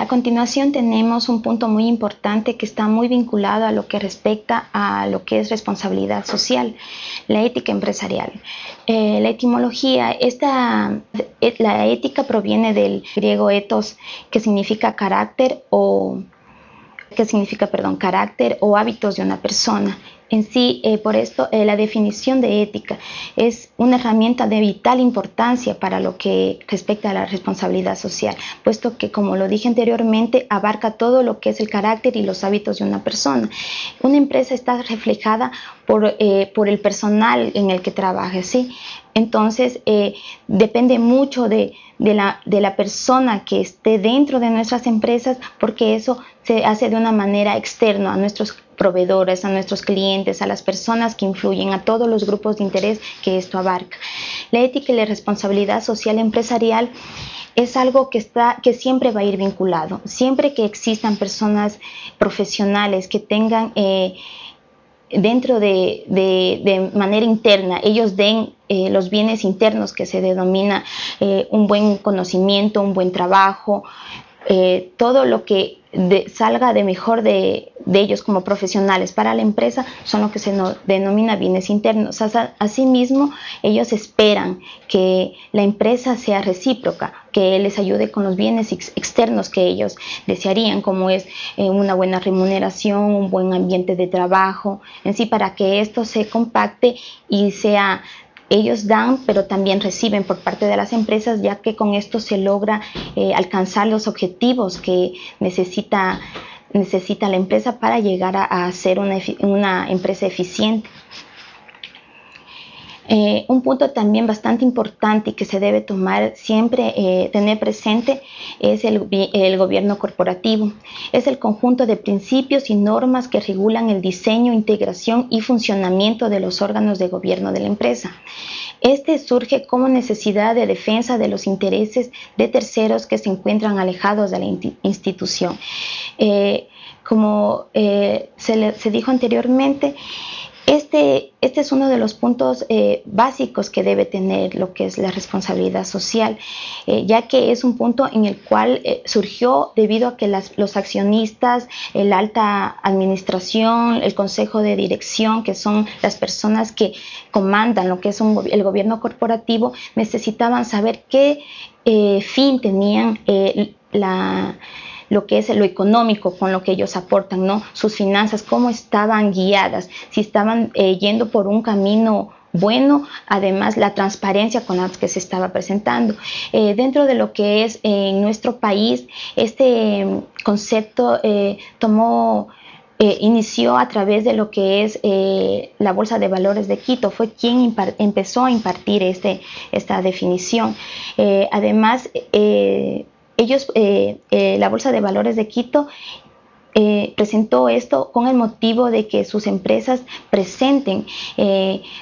A continuación tenemos un punto muy importante que está muy vinculado a lo que respecta a lo que es responsabilidad social, la ética empresarial. Eh, la etimología, esta, eh, la ética proviene del griego ethos, que significa carácter o que significa, perdón, carácter o hábitos de una persona. En sí, eh, por esto, eh, la definición de ética es una herramienta de vital importancia para lo que respecta a la responsabilidad social, puesto que, como lo dije anteriormente, abarca todo lo que es el carácter y los hábitos de una persona. Una empresa está reflejada por, eh, por el personal en el que trabaja, ¿sí? Entonces, depende mucho de, de, la, de la persona que esté dentro de nuestras empresas, porque eso se hace de una manera externa a nuestros proveedores, a nuestros clientes, a las personas que influyen, a todos los grupos de interés que esto abarca. La ética y la responsabilidad social empresarial es algo que, está, que siempre va a ir vinculado. Siempre que existan personas profesionales que tengan eh, dentro de, de, manera interna, ellos den eh, los bienes internos que se denomina eh, un buen conocimiento, un buen trabajo, todo lo que salga de mejor de, ellos como profesionales para la empresa son lo que se denomina bienes internos. asimismo, ellos esperan que la empresa sea recíproca, que les ayude con los bienes externos que ellos desearían, como es eh, una buena remuneración, un buen ambiente de trabajo, en sí, para que esto se compacte y sea ellos dan, pero también reciben por parte de las empresas, ya que con esto se logra eh, alcanzar los objetivos que necesita, necesita la empresa para llegar a, ser una, empresa eficiente. Eh, un punto también bastante importante y que se debe tomar siempre, eh, tener presente, es el, gobierno corporativo. Es el conjunto de principios y normas que regulan el diseño, integración y funcionamiento de los órganos de gobierno de la empresa. Este surge como necesidad de defensa de los intereses de terceros que se encuentran alejados de la institución. Eh, como se, se dijo anteriormente, este, este, es uno de los puntos eh, básicos que debe tener lo que es la responsabilidad social, eh, ya que es un punto en el cual eh, surgió debido a que los accionistas, la alta administración, el consejo de dirección, que son las personas que comandan lo que es el gobierno corporativo, necesitaban saber qué fin tenían la lo que es lo económico con lo que ellos aportan, ¿no? Sus finanzas, cómo estaban guiadas, si estaban eh, yendo por un camino bueno, además la transparencia con la que se estaba presentando. Eh, dentro de lo que es en nuestro país, este mm, concepto eh, tomó inició a través de lo que es la Bolsa de Valores de Quito, fue quien empezó a impartir este, esta definición. además, ellos, eh, eh, la Bolsa de Valores de Quito, eh, presentó esto con el motivo de que sus empresas presenten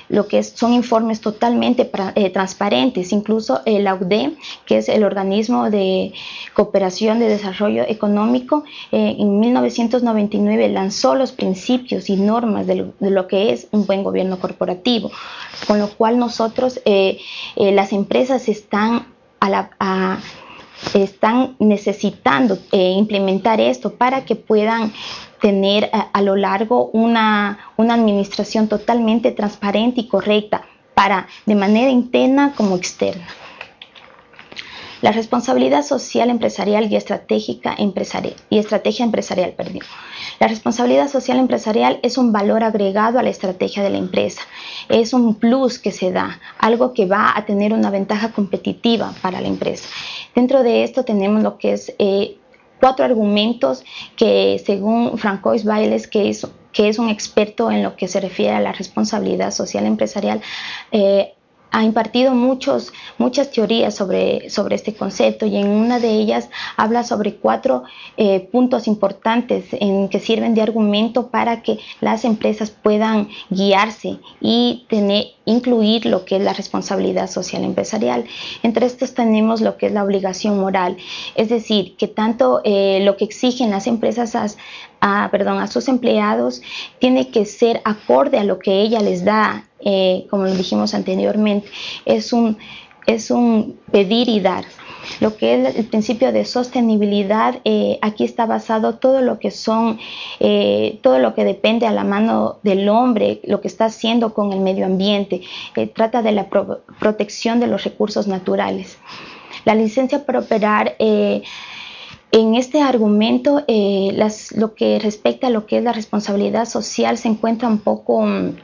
lo que son informes totalmente transparentes. Incluso el AUDE, que es el organismo de cooperación de desarrollo económico, en 1999 lanzó los principios y normas de lo, que es un buen gobierno corporativo, con lo cual nosotros, las empresas están a la... están necesitando eh, implementar esto para que puedan tener a, lo largo una, una, administración totalmente transparente y correcta para de manera interna como externa. La responsabilidad social empresarial y estratégica empresarial y estrategia empresarial, perdón. La responsabilidad social empresarial es un valor agregado a la estrategia de la empresa. Es un plus que se da, algo que va a tener una ventaja competitiva para la empresa. Dentro de esto tenemos lo que es eh, cuatro argumentos que según Francois Bailes, que es, un experto en lo que se refiere a la responsabilidad social empresarial, eh, ha impartido muchos, muchas teorías sobre, sobre este concepto y en una de ellas habla sobre cuatro eh, puntos importantes en que sirven de argumento para que las empresas puedan guiarse y tener, incluir lo que es la responsabilidad social empresarial. Entre estos tenemos lo que es la obligación moral, es decir, que tanto eh, lo que exigen las empresas a, perdón, a sus empleados tiene que ser acorde a lo que ella les da, eh, como lo dijimos anteriormente, es un, es un pedir y dar. Lo que es el principio de sostenibilidad, eh, aquí está basado todo lo que son, eh, todo lo que depende a la mano del hombre, lo que está haciendo con el medio ambiente. trata de la protección de los recursos naturales. La licencia para operar en este argumento, lo que respecta a lo que es la responsabilidad social se encuentra un poco mm,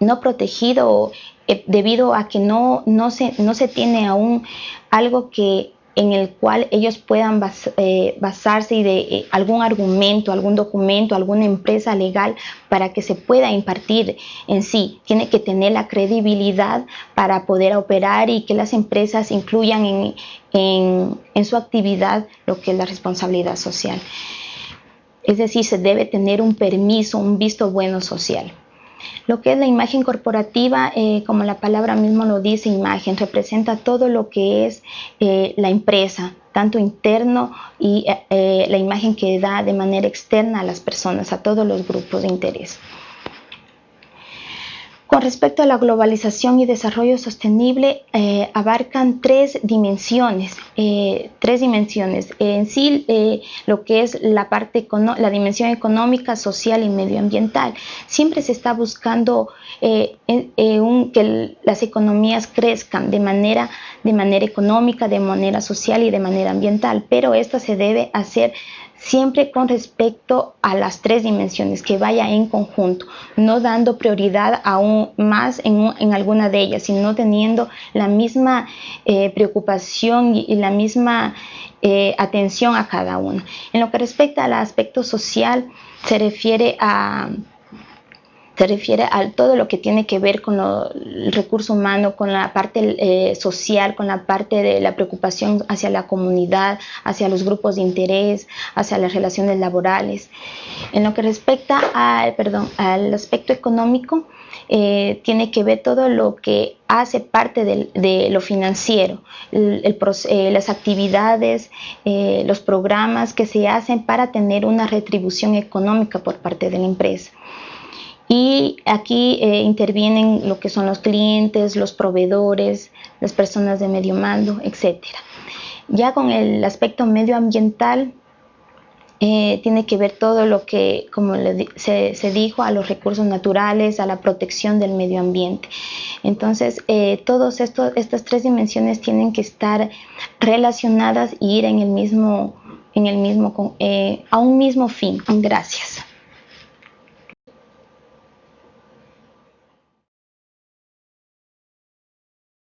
no protegido eh, debido a que no, no, se, no se tiene aún algo que en el cual ellos puedan eh, basarse y de eh, algún argumento, algún documento, alguna empresa legal para que se pueda impartir en sí. Tiene que tener la credibilidad para poder operar y que las empresas incluyan en, en su actividad lo que es la responsabilidad social. Es decir, se debe tener un permiso, un visto bueno social. Lo que es la imagen corporativa, eh, como la palabra mismo lo dice, imagen, representa todo lo que es eh, la empresa, tanto interno y eh, la imagen que da de manera externa a las personas, a todos los grupos de interés. Con respecto a la globalización y desarrollo sostenible, eh, abarcan tres dimensiones. Eh, tres dimensiones. En sí, eh, lo que es la parte, la dimensión económica, social y medioambiental. Siempre se está buscando que las economías crezcan de manera, de manera económica, de manera social y de manera ambiental, pero esto se debe hacer siempre con respecto a las tres dimensiones, que vaya en conjunto, no dando prioridad aún más en, alguna de ellas, sino teniendo la misma eh, preocupación y, la misma eh, atención a cada una. En lo que respecta al aspecto social, se refiere a se refiere a todo lo que tiene que ver con el recurso humano, con la parte eh, social, con la parte de la preocupación hacia la comunidad, hacia los grupos de interés, hacia las relaciones laborales. En lo que respecta al, perdón, al aspecto económico, eh, tiene que ver todo lo que hace parte de, lo financiero, eh, las actividades, los programas que se hacen para tener una retribución económica por parte de la empresa. Y aquí eh, intervienen lo que son los clientes, los proveedores, las personas de medio mando, etc. Ya con el aspecto medioambiental, eh, tiene que ver todo lo que, como se, dijo, a los recursos naturales, a la protección del medio ambiente. Entonces, eh, todas estas tres dimensiones tienen que estar relacionadas y ir en el mismo, en el mismo, a un mismo fin. Gracias.